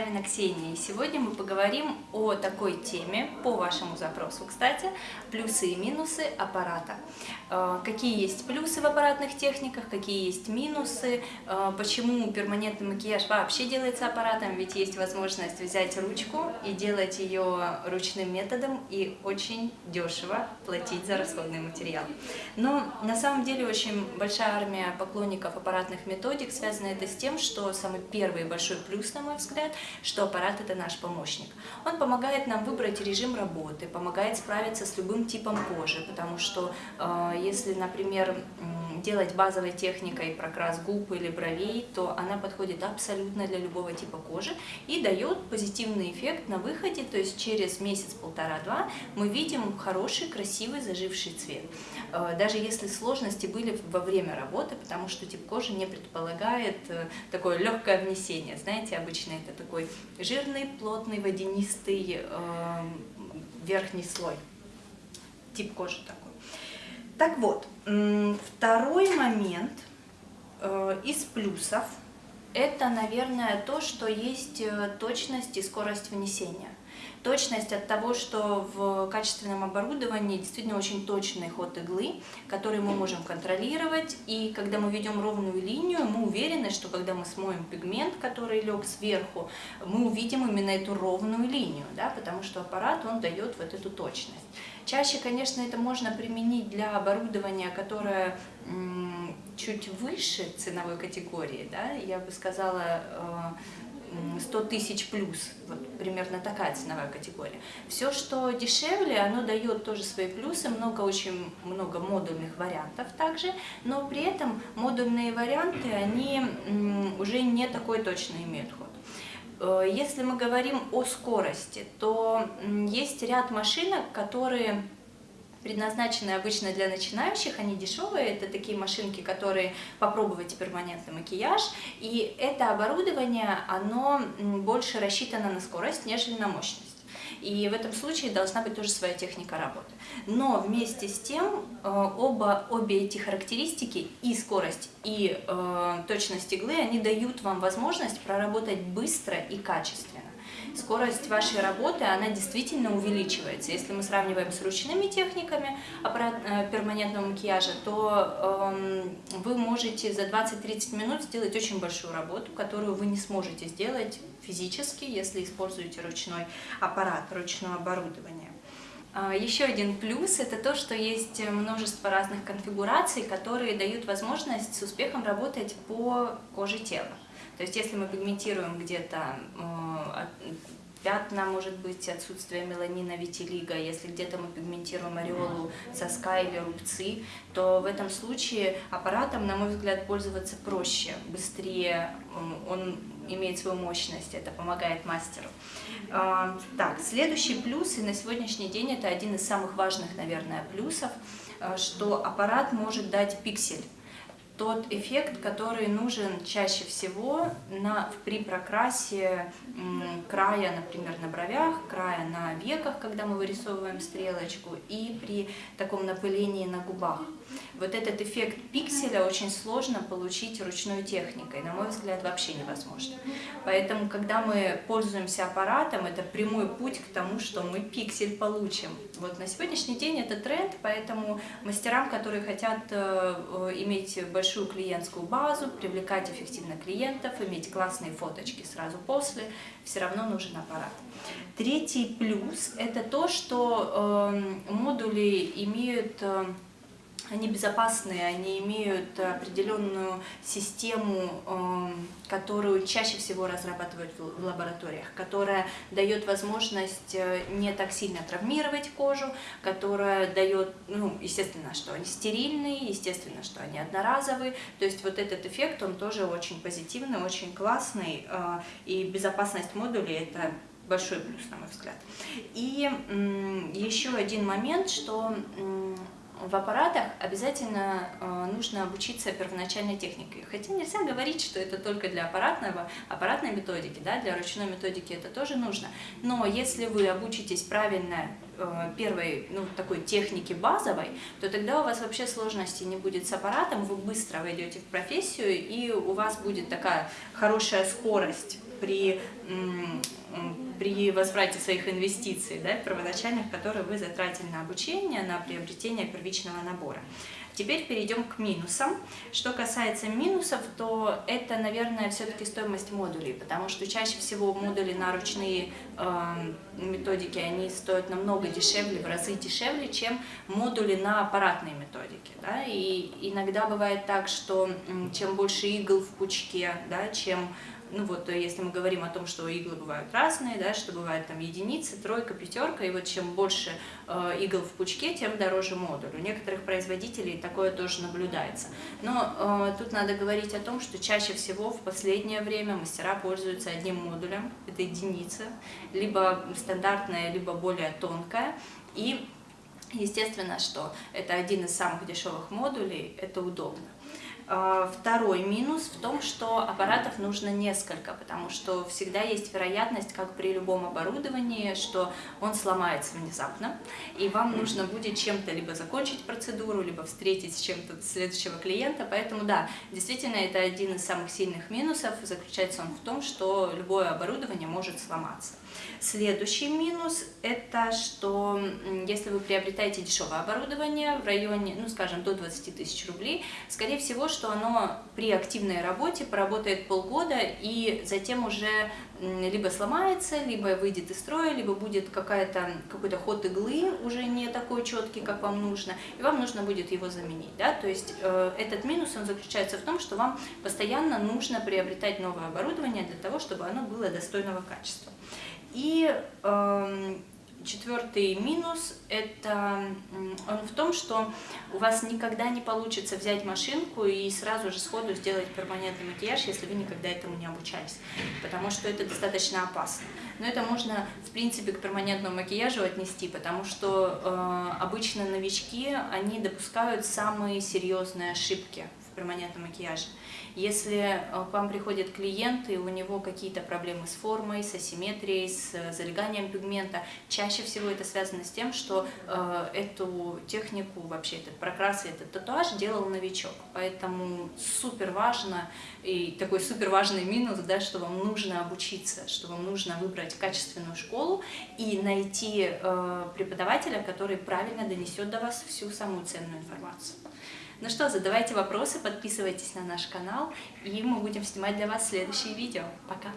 Корявина Ксения. И сегодня мы поговорим о такой теме, по вашему запросу, кстати, плюсы и минусы аппарата. Э, какие есть плюсы в аппаратных техниках, какие есть минусы, э, почему перманентный макияж вообще делается аппаратом, ведь есть возможность взять ручку и делать ее ручным методом и очень дешево платить за расходный материал. Но на самом деле очень большая армия поклонников аппаратных методик, связана это с тем, что самый первый большой плюс, на мой взгляд, что аппарат это наш помощник. Он помогает нам выбрать режим работы, помогает справиться с любым типом кожи, потому что э, если, например, делать базовой техникой прокрас губ или бровей, то она подходит абсолютно для любого типа кожи и дает позитивный эффект на выходе, то есть через месяц, полтора-два мы видим хороший, красивый, заживший цвет. Э, даже если сложности были во время работы, потому что тип кожи не предполагает э, такое легкое внесение. Знаете, обычно это такой жирный, плотный, водянистый э, верхний слой. Тип кожи такой. Так вот, второй момент э, из плюсов – это, наверное, то, что есть э, точность и скорость внесения. Точность от того, что в качественном оборудовании действительно очень точный ход иглы, который мы можем контролировать. И когда мы ведем ровную линию, мы уверены, что когда мы смоем пигмент, который лег сверху, мы увидим именно эту ровную линию, да, потому что аппарат он дает вот эту точность. Чаще, конечно, это можно применить для оборудования, которое чуть выше ценовой категории, да, я бы сказала э, 100 тысяч плюс, вот примерно такая ценовая категория. Все, что дешевле, оно дает тоже свои плюсы, много, очень много модульных вариантов также, но при этом модульные варианты, они уже не такой точно имеют ход. Э, если мы говорим о скорости, то есть ряд машинок, которые предназначены обычно для начинающих, они дешевые, это такие машинки, которые попробовать перманентный макияж, и это оборудование, оно больше рассчитано на скорость, нежели на мощность. И в этом случае должна быть тоже своя техника работы. Но вместе с тем э, оба, обе эти характеристики, и скорость, и э, точность иглы, они дают вам возможность проработать быстро и качественно скорость вашей работы, она действительно увеличивается. Если мы сравниваем с ручными техниками аппарат, э, перманентного макияжа, то э, вы можете за 20-30 минут сделать очень большую работу, которую вы не сможете сделать физически, если используете ручной аппарат, ручное оборудование. А, еще один плюс – это то, что есть множество разных конфигураций, которые дают возможность с успехом работать по коже тела. То есть если мы пигментируем где-то э, пятна, может быть, отсутствие меланина, витилиго, если где-то мы пигментируем ореолу соска или рубцы, то в этом случае аппаратом, на мой взгляд, пользоваться проще, быстрее, он имеет свою мощность, это помогает мастеру. А, так, следующий плюс, и на сегодняшний день это один из самых важных, наверное, плюсов, э, что аппарат может дать пиксель тот эффект, который нужен чаще всего на, при прокрасе края, например, на бровях, края на веках, когда мы вырисовываем стрелочку, и при таком напылении на губах. Вот этот эффект пикселя очень сложно получить ручной техникой, на мой взгляд, вообще невозможно. Поэтому, когда мы пользуемся аппаратом, это прямой путь к тому, что мы пиксель получим. Вот на сегодняшний день это тренд, поэтому мастерам, которые хотят э, э, иметь большую клиентскую базу, привлекать эффективно клиентов, иметь классные фоточки сразу после, все равно нужен аппарат. Третий плюс – это то, что э, модули имеют… Они безопасные, они имеют определенную систему, эм, которую чаще всего разрабатывают в лабораториях, которая дает возможность э, не так сильно травмировать кожу, которая дает, ну, естественно, что они стерильные, естественно, что они одноразовые, то есть вот этот эффект, он тоже очень позитивный, очень классный, э, и безопасность модулей – это большой плюс, на мой взгляд. И еще один момент, что в аппаратах обязательно э, нужно обучиться первоначальной технике. Хотя нельзя говорить, что это только для аппаратного, аппаратной методики, да, для ручной методики это тоже нужно. Но если вы обучитесь правильно э, первой, ну, такой техники базовой, то тогда у вас вообще сложности не будет с аппаратом, вы быстро войдете в профессию, и у вас будет такая хорошая скорость при, при возврате своих инвестиций, да, первоначальных, которые вы затратили на обучение, на приобретение первичного набора. Теперь перейдем к минусам. Что касается минусов, то это, наверное, все-таки стоимость модулей, потому что чаще всего модули на ручные э, методики, они стоят намного дешевле, в разы дешевле, чем модули на аппаратные методики. Да? И иногда бывает так, что чем больше игл в пучке, да, чем ну вот э, если мы говорим о том, что иглы бывают разные, да, что бывает там единица, тройка, пятерка, и вот чем больше э, игл в пучке, тем дороже модуль. У некоторых производителей такое тоже наблюдается. Но э, тут надо говорить о том, что чаще всего в последнее время мастера пользуются одним модулем, это единица, либо стандартная, либо более тонкая, и естественно, что это один из самых дешевых модулей, это удобно. А, второй минус в том, что аппаратов нужно несколько, потому что всегда есть вероятность, как при любом оборудовании, что он сломается внезапно, и вам нужно будет чем-то либо закончить процедуру, либо встретить с чем-то следующего клиента, поэтому да, действительно это один из самых сильных минусов, заключается он в том, что любое оборудование может сломаться. Следующий минус – это что если вы приобретаете дешевое оборудование в районе, ну скажем, до 20 тысяч рублей, скорее всего, что оно при активной работе поработает полгода и затем уже либо сломается, либо выйдет из строя, либо будет какой-то ход иглы уже не такой четкий, как вам нужно, и вам нужно будет его заменить. Да? То есть э, этот минус он заключается в том, что вам постоянно нужно приобретать новое оборудование для того, чтобы оно было достойного качества. И э, четвертый минус это он в том, что у вас никогда не получится взять машинку и сразу же сходу сделать перманентный макияж, если вы никогда этому не обучались, потому что это достаточно опасно. Но это можно, в принципе, к перманентному макияжу отнести, потому что э, обычно новички, они допускают самые серьезные ошибки в перманентном макияже. Если э, к вам приходит клиент, и у него какие-то проблемы с формой, с асимметрией, с э, залеганием пигмента, чаще всего это связано с тем, что э, эту технику, вообще этот прокрас, этот татуаж делал новичок. Поэтому супер важно, и такой супер важный минус, да, что вам нужно обучиться, что вам нужно выбрать качественную школу и найти э, преподавателя, который правильно донесет до вас всю самую ценную информацию. Ну что, задавайте вопросы, подписывайтесь на наш канал, и мы будем снимать для вас следующие видео. Пока!